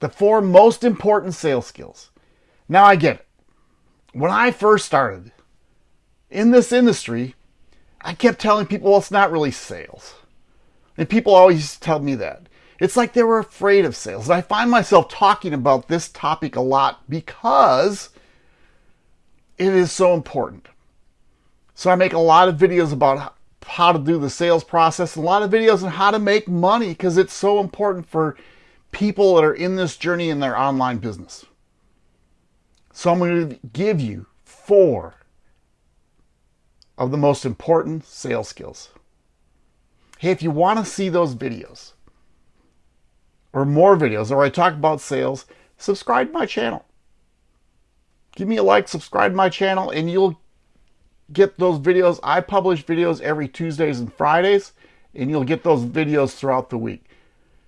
The four most important sales skills. Now I get it. When I first started in this industry, I kept telling people, well, it's not really sales. And people always tell me that. It's like they were afraid of sales. And I find myself talking about this topic a lot because it is so important. So I make a lot of videos about how to do the sales process, a lot of videos on how to make money because it's so important for people that are in this journey in their online business. So I'm going to give you four of the most important sales skills. Hey, if you want to see those videos or more videos where I talk about sales, subscribe to my channel. Give me a like, subscribe to my channel, and you'll get those videos. I publish videos every Tuesdays and Fridays, and you'll get those videos throughout the week.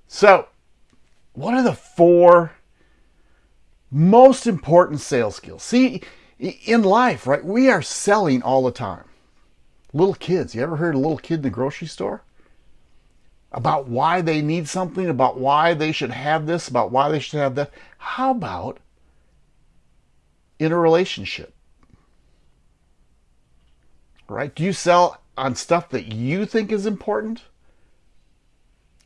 So, what are the four most important sales skills? See, in life, right, we are selling all the time. Little kids, you ever heard a little kid in the grocery store? about why they need something, about why they should have this, about why they should have that. How about in a relationship? Right? Do you sell on stuff that you think is important?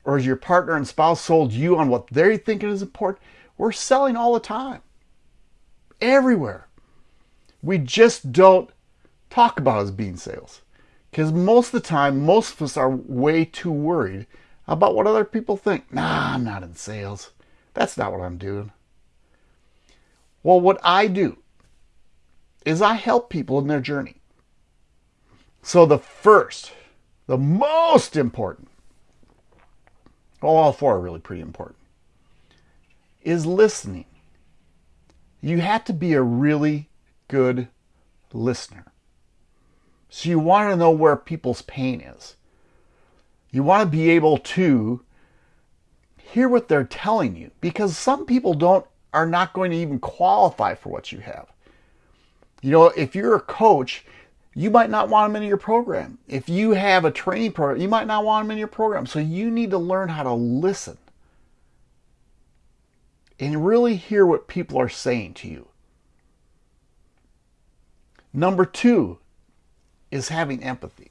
Or is your partner and spouse sold you on what they think is important? We're selling all the time. Everywhere. We just don't talk about as being sales. Because most of the time, most of us are way too worried about what other people think. Nah, I'm not in sales. That's not what I'm doing. Well, what I do is I help people in their journey. So the first, the most important, well, all four are really pretty important, is listening. You have to be a really good listener. So you want to know where people's pain is. You want to be able to hear what they're telling you because some people don't are not going to even qualify for what you have. You know, if you're a coach, you might not want them in your program. If you have a training program, you might not want them in your program. So you need to learn how to listen and really hear what people are saying to you. Number two, is having empathy.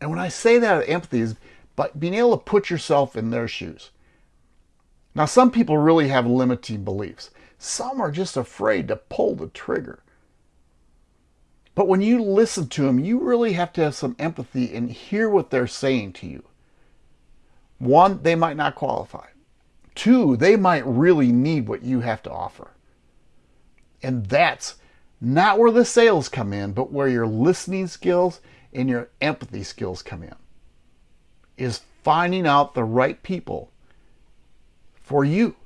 And when I say that empathy is but being able to put yourself in their shoes. Now, some people really have limiting beliefs. Some are just afraid to pull the trigger. But when you listen to them, you really have to have some empathy and hear what they're saying to you. One, they might not qualify. Two, they might really need what you have to offer. And that's not where the sales come in, but where your listening skills and your empathy skills come in. Is finding out the right people for you.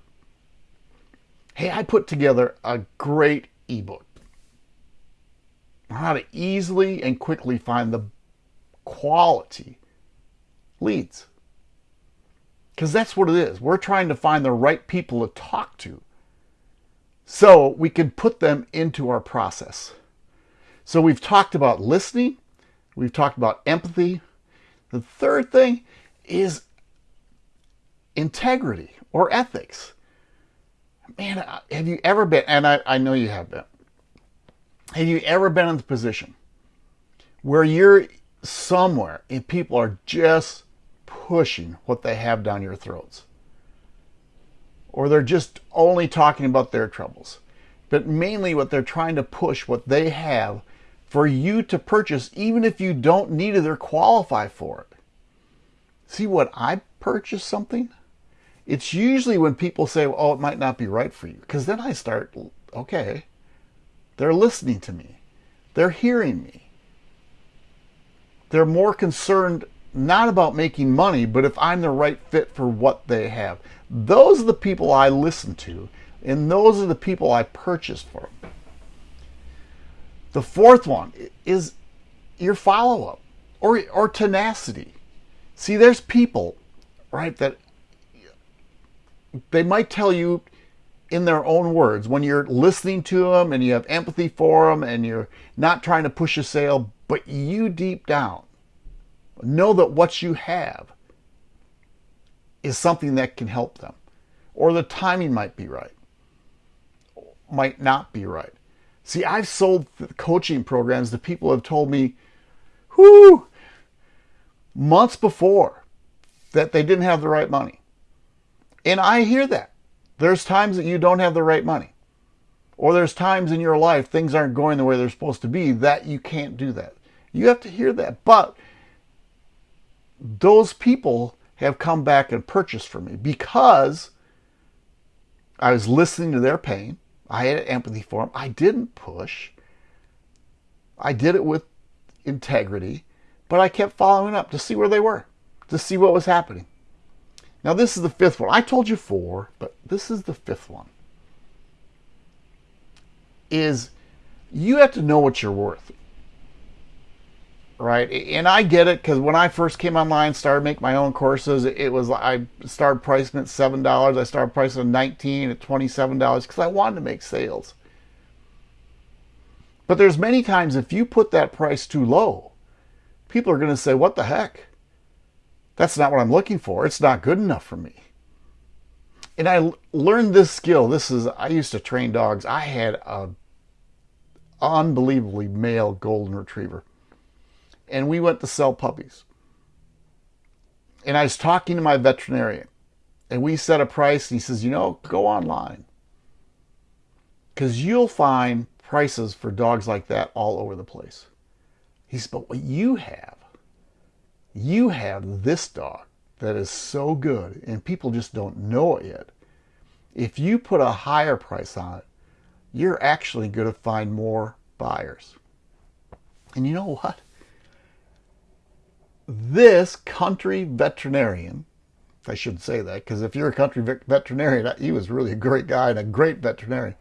Hey, I put together a great ebook how to easily and quickly find the quality leads. Because that's what it is. We're trying to find the right people to talk to so we can put them into our process. So we've talked about listening, we've talked about empathy. The third thing is integrity or ethics. Man, uh, have you ever been, and I, I know you have been, have you ever been in the position where you're somewhere and people are just pushing what they have down your throats? or they're just only talking about their troubles. But mainly what they're trying to push, what they have for you to purchase, even if you don't need it or qualify for it. See what I purchase something? It's usually when people say, oh, it might not be right for you. Because then I start, okay, they're listening to me. They're hearing me. They're more concerned not about making money, but if I'm the right fit for what they have. Those are the people I listen to, and those are the people I purchase from. The fourth one is your follow up or, or tenacity. See, there's people, right, that they might tell you in their own words when you're listening to them and you have empathy for them and you're not trying to push a sale, but you deep down know that what you have is something that can help them. or the timing might be right, might not be right. See, I've sold coaching programs to people have told me, whoo, months before that they didn't have the right money. And I hear that. There's times that you don't have the right money. Or there's times in your life things aren't going the way they're supposed to be that you can't do that. You have to hear that. But those people have come back and purchased from me because I was listening to their pain. I had empathy for them. I didn't push. I did it with integrity, but I kept following up to see where they were, to see what was happening. Now, this is the fifth one. I told you four, but this is the fifth one. Is you have to know what you're worth right? And I get it because when I first came online, started making my own courses, it was I started pricing at seven dollars. I started pricing at nineteen, at twenty-seven dollars because I wanted to make sales. But there's many times if you put that price too low, people are going to say, "What the heck? That's not what I'm looking for. It's not good enough for me." And I learned this skill. This is I used to train dogs. I had a unbelievably male golden retriever and we went to sell puppies. And I was talking to my veterinarian, and we set a price, and he says, You know, go online. Because you'll find prices for dogs like that all over the place. He said, But what you have, you have this dog that is so good, and people just don't know it yet. If you put a higher price on it, you're actually going to find more buyers. And you know what? this country veterinarian, I shouldn't say that, because if you're a country veterinarian, he was really a great guy and a great veterinarian.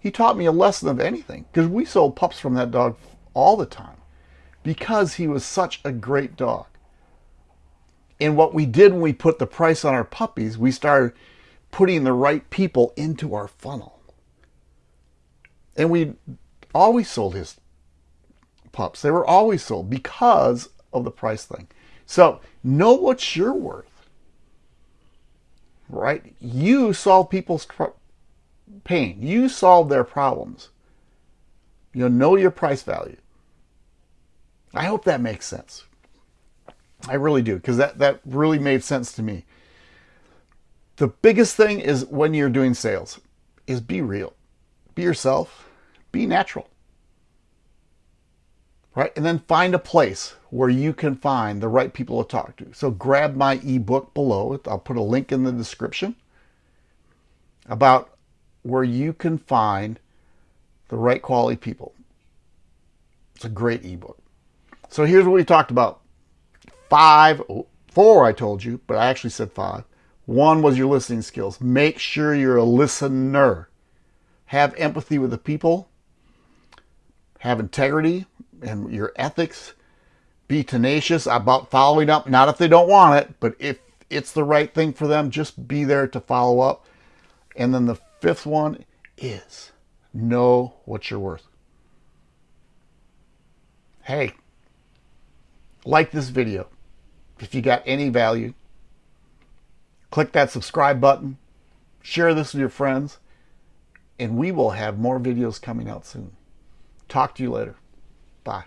He taught me a lesson of anything because we sold pups from that dog all the time because he was such a great dog. And what we did when we put the price on our puppies, we started putting the right people into our funnel. And we always sold his pups. They were always sold because of the price thing. So know what you're worth. Right? You solve people's pain. You solve their problems. You know your price value. I hope that makes sense. I really do, because that, that really made sense to me. The biggest thing is when you're doing sales is be real. Be yourself. Be natural right? And then find a place where you can find the right people to talk to. So grab my ebook below. I'll put a link in the description about where you can find the right quality people. It's a great ebook. So here's what we talked about. Five, four I told you, but I actually said five. One was your listening skills. Make sure you're a listener. Have empathy with the people. Have integrity and your ethics. Be tenacious about following up, not if they don't want it, but if it's the right thing for them, just be there to follow up. And then the fifth one is know what you're worth. Hey, like this video. If you got any value, click that subscribe button, share this with your friends, and we will have more videos coming out soon. Talk to you later. Bye.